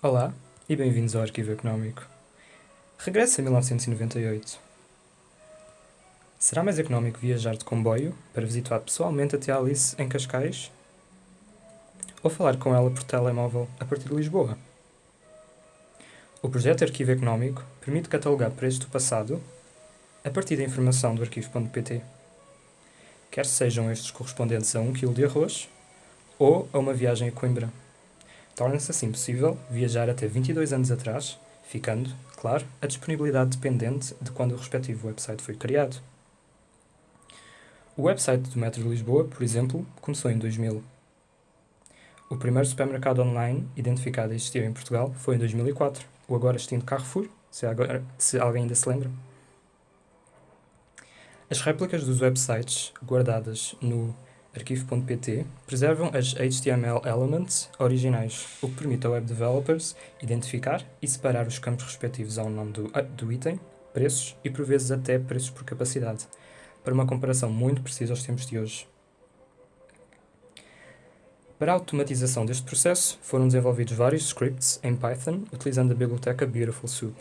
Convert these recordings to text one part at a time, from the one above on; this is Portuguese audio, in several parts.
Olá e bem-vindos ao Arquivo Económico. Regressa a 1998. Será mais económico viajar de comboio para visitar pessoalmente a tia Alice em Cascais? Ou falar com ela por telemóvel a partir de Lisboa? O projeto Arquivo Económico permite catalogar preços do passado a partir da informação do arquivo.pt, quer sejam estes correspondentes a 1 kg de arroz ou a uma viagem a Coimbra. Torna-se assim possível viajar até 22 anos atrás, ficando, claro, a disponibilidade dependente de quando o respectivo website foi criado. O website do Metro de Lisboa, por exemplo, começou em 2000. O primeiro supermercado online identificado a existir em Portugal foi em 2004, o agora extinto Carrefour, se, agora, se alguém ainda se lembra. As réplicas dos websites guardadas no arquivo.pt preservam as HTML elements originais, o que permite a web developers identificar e separar os campos respectivos ao nome do, do item, preços e por vezes até preços por capacidade, para uma comparação muito precisa aos tempos de hoje. Para a automatização deste processo, foram desenvolvidos vários scripts em Python utilizando a biblioteca Beautiful Soup.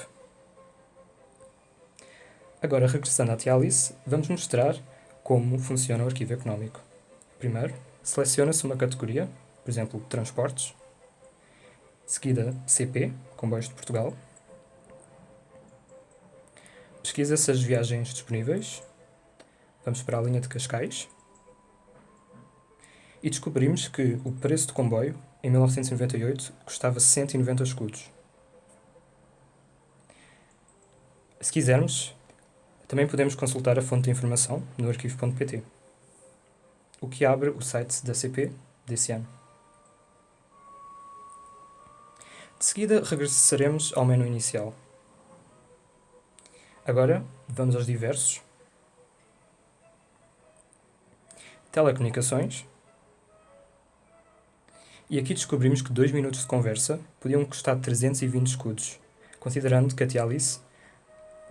Agora, regressando à Tia Alice, vamos mostrar como funciona o arquivo económico. Primeiro, seleciona-se uma categoria, por exemplo, transportes, seguida CP, Comboios de Portugal. Pesquisa-se as viagens disponíveis. Vamos para a linha de Cascais. E descobrimos que o preço do comboio, em 1998, custava 190 escudos. Se quisermos, também podemos consultar a fonte de informação no arquivo.pt o que abre o site da CP desse ano. De seguida, regressaremos ao menu inicial. Agora, vamos aos diversos. Telecomunicações. E aqui descobrimos que 2 minutos de conversa podiam custar 320 escudos, considerando que a tia Alice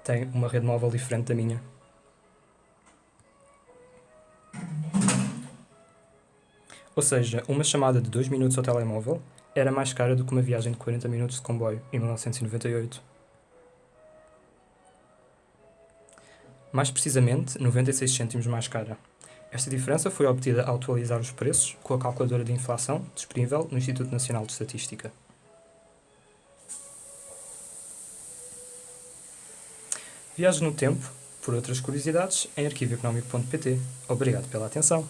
tem uma rede móvel diferente da minha. Ou seja, uma chamada de 2 minutos ao telemóvel era mais cara do que uma viagem de 40 minutos de comboio em 1998. Mais precisamente, 96 cêntimos mais cara. Esta diferença foi obtida ao atualizar os preços com a calculadora de inflação disponível no Instituto Nacional de Estatística. Viaje no tempo, por outras curiosidades, em arquivoeconómico.pt. Obrigado pela atenção.